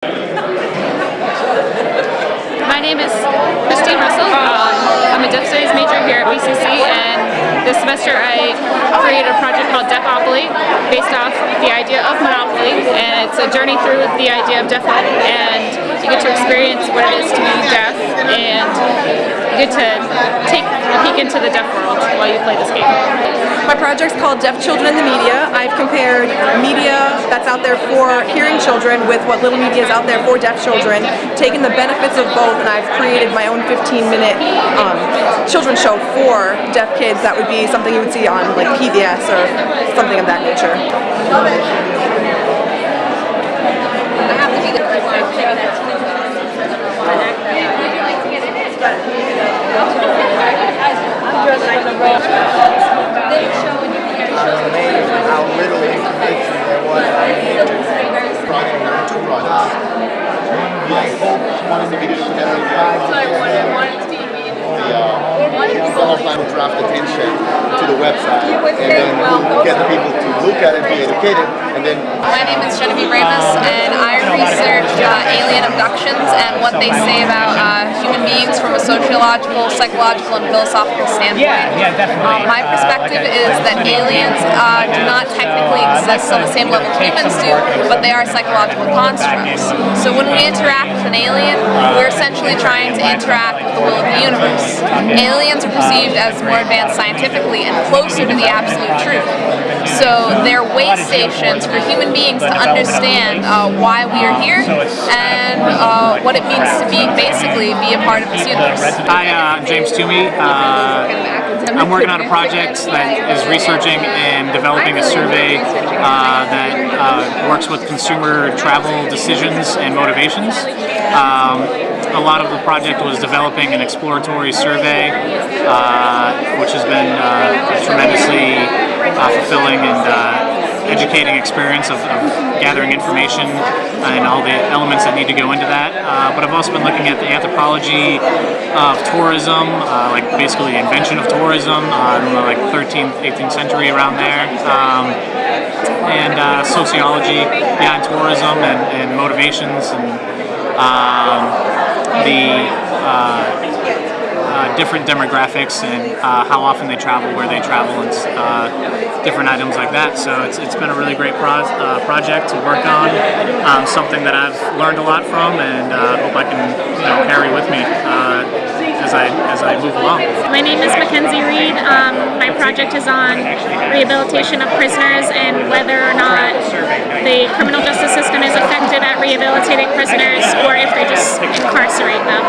My name is Christine Russell. Um, I'm a Deaf Studies major here at BCC and this semester I created a project called Deafopoly based off the idea of Monopoly and it's a journey through the idea of deafness and you get to experience what it is to be deaf to take a peek into the deaf world while you play this game. My project's called Deaf Children in the Media. I've compared media that's out there for hearing children with what little media is out there for deaf children, taken the benefits of both, and I've created my own 15-minute um, children's show for deaf kids that would be something you would see on like PBS or something of that nature. amazing how little information there was on the internet prior to products. My hope was to get the uh, offline draft attention to the website and then get the people to look at it, be educated, and then My name is Genevieve Ramus, and I research uh, alien abductions and what they say about uh, human beings from a sociological, psychological, and philosophical standpoint. Yeah, yeah, definitely. Um, my Uh, perspective is that aliens uh, do not technically exist on the same level humans do, but they are psychological constructs. So when we interact with an alien, we're essentially trying to interact with the will of the universe. Aliens are perceived as more advanced scientifically closer to the absolute truth. So they're way stations for human beings to understand uh, why we are here and uh, what it means to be basically be a part of this universe. Hi, uh, I'm James Toomey. Uh, I'm working on a project that is researching and developing a survey uh, that uh, works with consumer travel decisions and motivations. Um, a lot of the project was developing an exploratory survey, uh, which has been uh, a tremendously uh, fulfilling and uh, educating experience of, of gathering information and all the elements that need to go into that. Uh, but I've also been looking at the anthropology of tourism, uh, like basically the invention of tourism, the like 13th, 18th century around there. Um, and uh, sociology behind tourism and, and motivations and um, the uh, uh, different demographics and uh, how often they travel, where they travel, and uh, different items like that. So it's, it's been a really great pro uh, project to work on, um, something that I've learned a lot from, and uh, hope I can you know, carry with me as I as I move along. My name is Mackenzie Reed. Um, project is on rehabilitation of prisoners and whether or not the criminal justice system is effective at rehabilitating prisoners or if they just incarcerate them.